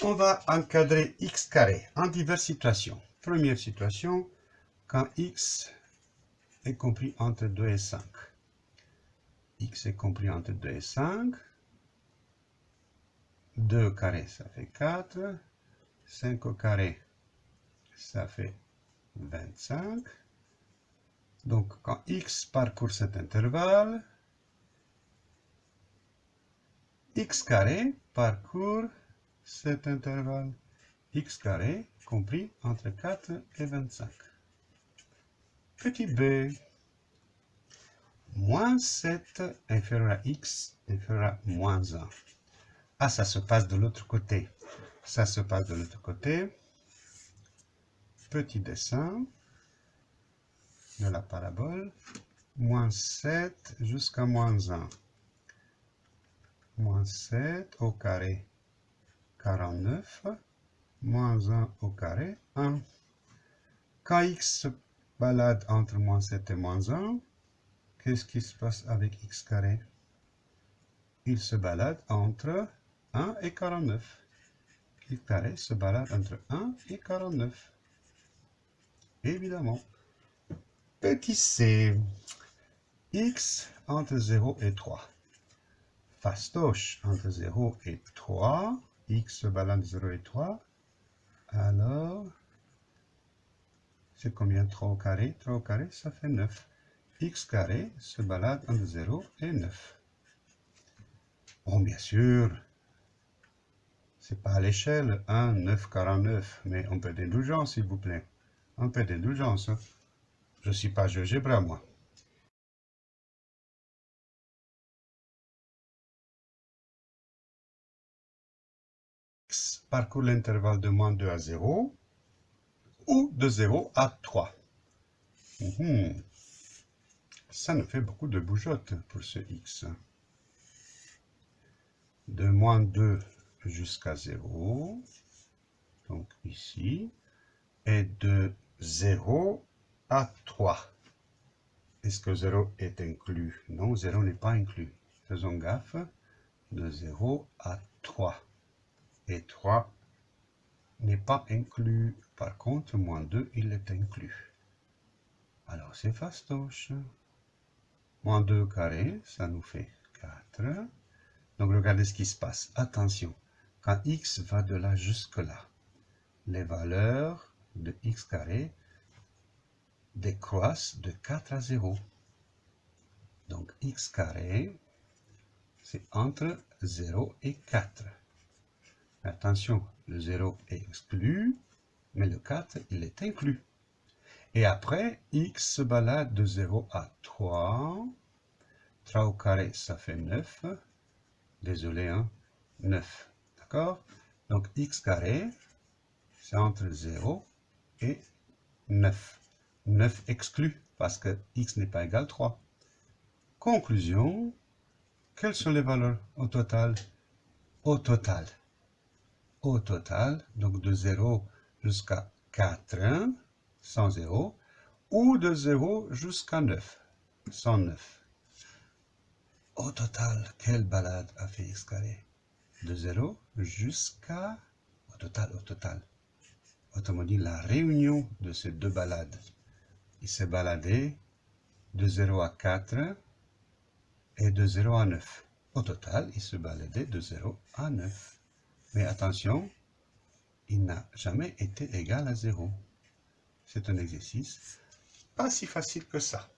On va encadrer x carré en diverses situations. Première situation, quand x est compris entre 2 et 5. x est compris entre 2 et 5. 2 au carré, ça fait 4. 5 au carré, ça fait 25. Donc, quand x parcourt cet intervalle, x carré parcourt cet intervalle x carré compris entre 4 et 25. Petit b, moins 7 inférieur à x inférieur à moins 1. Ah, ça se passe de l'autre côté. Ça se passe de l'autre côté. Petit dessin de la parabole. Moins 7 jusqu'à moins 1. Moins 7 au carré 49, moins 1 au carré, 1. Quand x se balade entre moins 7 et moins 1, qu'est-ce qui se passe avec x carré? Il se balade entre 1 et 49. x carré se balade entre 1 et 49. Évidemment. Petit c, x entre 0 et 3. Fastoche entre 0 et 3 x se balade 0 et 3, alors, c'est combien? 3 au carré 3 au carré, ça fait 9. x carré se balade entre 0 et 9. Bon, bien sûr, c'est pas à l'échelle 1, 9, 49, mais un peu d'indulgence, s'il vous plaît. Un peu d'indulgence. Je ne suis pas GeoGebra, moi. Parcourt l'intervalle de moins 2 à 0 ou de 0 à 3. Mhm. Ça nous fait beaucoup de bougeottes pour ce x. De moins 2 jusqu'à 0, donc ici, et de 0 à 3. Est-ce que 0 est inclus? Non, 0 n'est pas inclus. Faisons gaffe. De 0 à 3 et 3 n'est pas inclus. Par contre, moins 2, il est inclus. Alors, c'est fastoche. Moins 2 carré, ça nous fait 4. Donc, regardez ce qui se passe. Attention, quand x va de là jusque là, les valeurs de x carré décroissent de 4 à 0. Donc, x carré, c'est entre 0 et 4. Attention, le 0 est exclu, mais le 4, il est inclus. Et après, x se balade de 0 à 3. 3 au carré, ça fait 9. Désolé, hein, 9. D'accord? Donc, x carré, c'est entre 0 et 9. 9 exclu, parce que x n'est pas égal à 3. Conclusion, quelles sont les valeurs au total? Au total, au total, donc de 0 jusqu'à 4, 0, ou de 0 jusqu'à 9, 109. Au total, quelle balade a fait x carré De 0 jusqu'à... Au total, au total. Autrement dit, la réunion de ces deux balades. Il s'est baladé de 0 à 4 et de 0 à 9. Au total, il se baladait de 0 à 9. Mais attention, il n'a jamais été égal à 0. C'est un exercice pas si facile que ça.